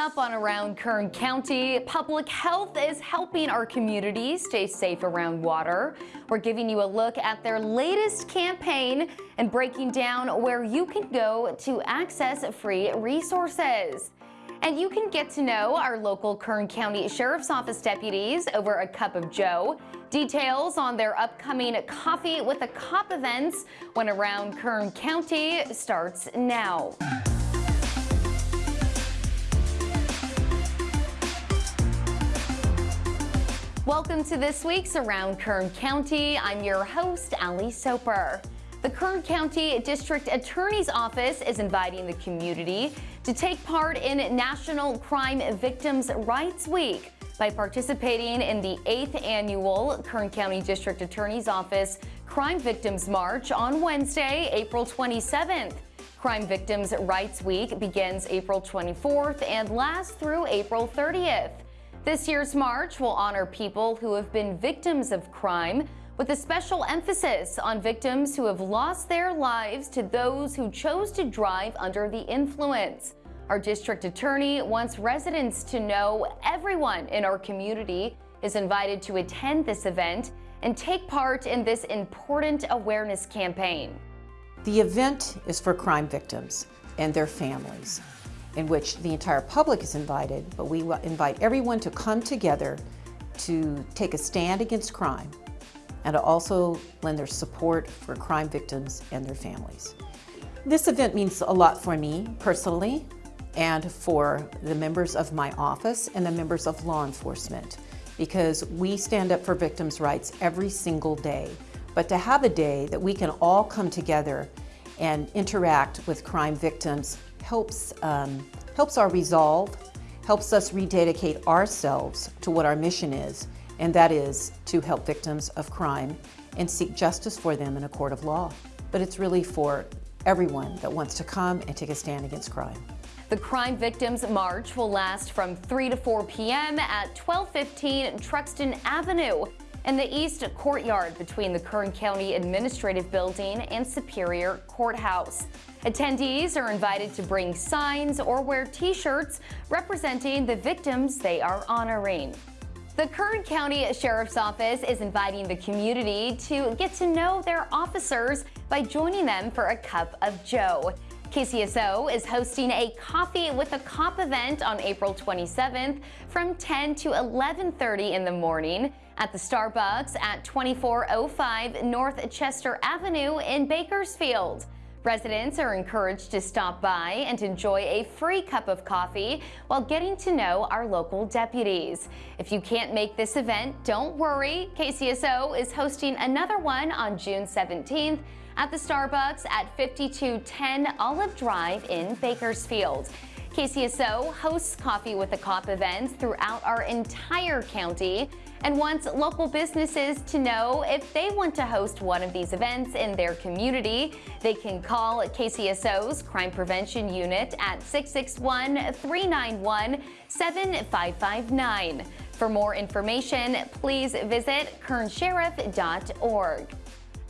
up on Around Kern County, public health is helping our community stay safe around water. We're giving you a look at their latest campaign and breaking down where you can go to access free resources. And you can get to know our local Kern County Sheriff's Office deputies over a cup of joe. Details on their upcoming Coffee with a Cop events when Around Kern County starts now. Welcome to this week's Around Kern County. I'm your host, Ali Soper. The Kern County District Attorney's Office is inviting the community to take part in National Crime Victims' Rights Week by participating in the 8th annual Kern County District Attorney's Office Crime Victims March on Wednesday, April 27th. Crime Victims' Rights Week begins April 24th and lasts through April 30th. This year's march will honor people who have been victims of crime with a special emphasis on victims who have lost their lives to those who chose to drive under the influence. Our district attorney wants residents to know everyone in our community is invited to attend this event and take part in this important awareness campaign. The event is for crime victims and their families in which the entire public is invited, but we invite everyone to come together to take a stand against crime and to also lend their support for crime victims and their families. This event means a lot for me personally and for the members of my office and the members of law enforcement because we stand up for victims' rights every single day. But to have a day that we can all come together and interact with crime victims helps, um, helps our resolve, helps us rededicate ourselves to what our mission is, and that is to help victims of crime and seek justice for them in a court of law. But it's really for everyone that wants to come and take a stand against crime. The Crime Victims March will last from 3 to 4 p.m. at 1215 Truxtun Avenue in the east courtyard between the Kern County Administrative Building and Superior Courthouse. Attendees are invited to bring signs or wear t-shirts representing the victims they are honoring. The Kern County Sheriff's Office is inviting the community to get to know their officers by joining them for a cup of joe. KCSO is hosting a Coffee with a Cop event on April 27th from 10 to 11.30 in the morning at the Starbucks at 2405 North Chester Avenue in Bakersfield. Residents are encouraged to stop by and enjoy a free cup of coffee while getting to know our local deputies. If you can't make this event, don't worry. KCSO is hosting another one on June 17th at the Starbucks at 5210 Olive Drive in Bakersfield. KCSO hosts Coffee with a Cop events throughout our entire county and wants local businesses to know if they want to host one of these events in their community. They can call KCSO's Crime Prevention Unit at 661-391-7559. For more information, please visit kernsheriff.org.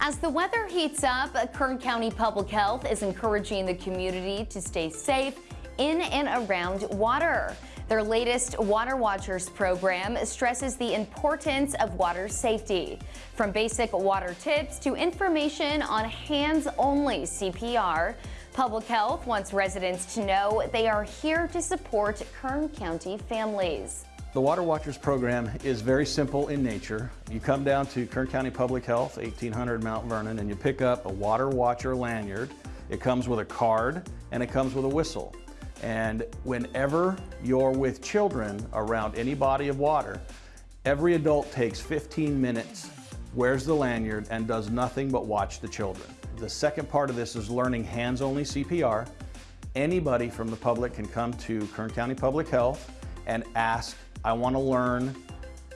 As the weather heats up, Kern County Public Health is encouraging the community to stay safe in and around water. Their latest Water Watchers program stresses the importance of water safety. From basic water tips to information on hands-only CPR, Public Health wants residents to know they are here to support Kern County families. The Water Watchers program is very simple in nature. You come down to Kern County Public Health, 1800 Mount Vernon, and you pick up a Water Watcher lanyard. It comes with a card and it comes with a whistle. And whenever you're with children around any body of water, every adult takes 15 minutes, wears the lanyard, and does nothing but watch the children. The second part of this is learning hands-only CPR. Anybody from the public can come to Kern County Public Health and ask I want to learn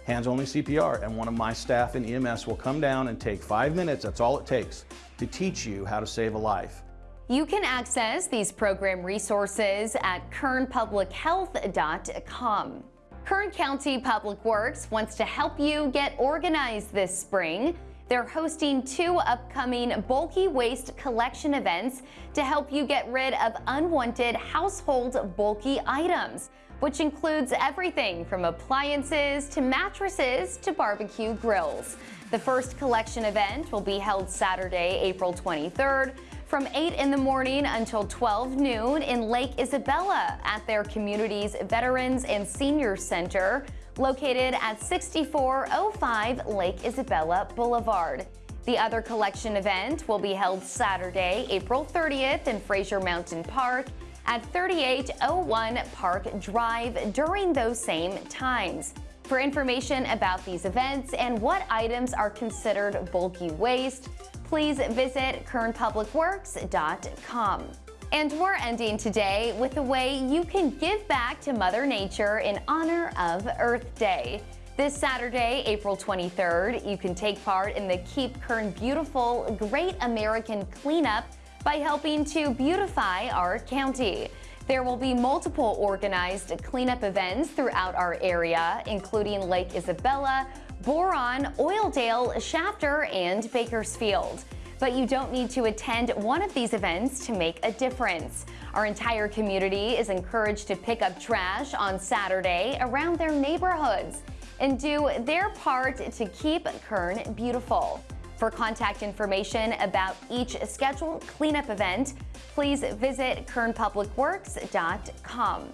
hands-only CPR and one of my staff in EMS will come down and take five minutes, that's all it takes, to teach you how to save a life. You can access these program resources at kernpublichealth.com. Kern County Public Works wants to help you get organized this spring. They're hosting two upcoming bulky waste collection events to help you get rid of unwanted household bulky items, which includes everything from appliances to mattresses to barbecue grills. The first collection event will be held Saturday, April 23rd from 8 in the morning until 12 noon in Lake Isabella at their community's Veterans and Senior Center located at 6405 Lake Isabella Boulevard. The other collection event will be held Saturday, April 30th in Frazier Mountain Park at 3801 Park Drive during those same times. For information about these events and what items are considered bulky waste, please visit kernpublicworks.com. And we're ending today with a way you can give back to Mother Nature in honor of Earth Day. This Saturday, April 23rd, you can take part in the Keep Kern Beautiful Great American Cleanup by helping to beautify our county. There will be multiple organized cleanup events throughout our area, including Lake Isabella, Boron, Oildale, Shafter, and Bakersfield but you don't need to attend one of these events to make a difference. Our entire community is encouraged to pick up trash on Saturday around their neighborhoods and do their part to keep Kern beautiful. For contact information about each scheduled cleanup event, please visit kernpublicworks.com.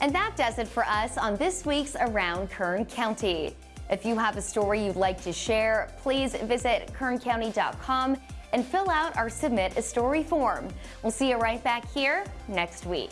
And that does it for us on this week's Around Kern County. If you have a story you'd like to share, please visit kerncounty.com and fill out our Submit a Story form. We'll see you right back here next week.